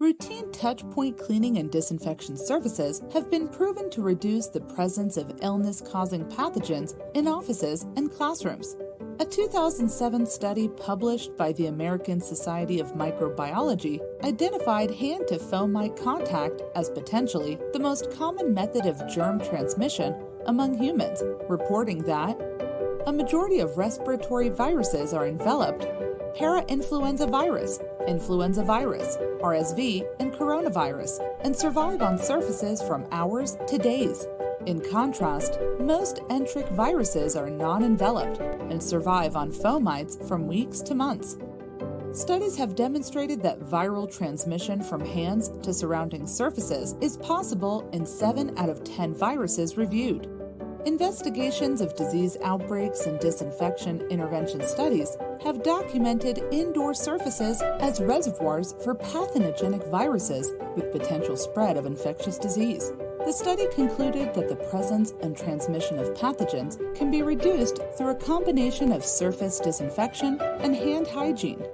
Routine touch point cleaning and disinfection services have been proven to reduce the presence of illness causing pathogens in offices and classrooms. A 2007 study published by the American Society of Microbiology identified hand to fomite contact as potentially the most common method of germ transmission among humans, reporting that a majority of respiratory viruses are enveloped para-influenza virus, influenza virus, RSV, and coronavirus, and survive on surfaces from hours to days. In contrast, most enteric viruses are non-enveloped and survive on fomites from weeks to months. Studies have demonstrated that viral transmission from hands to surrounding surfaces is possible in 7 out of 10 viruses reviewed. Investigations of disease outbreaks and disinfection intervention studies have documented indoor surfaces as reservoirs for pathogenic viruses with potential spread of infectious disease. The study concluded that the presence and transmission of pathogens can be reduced through a combination of surface disinfection and hand hygiene.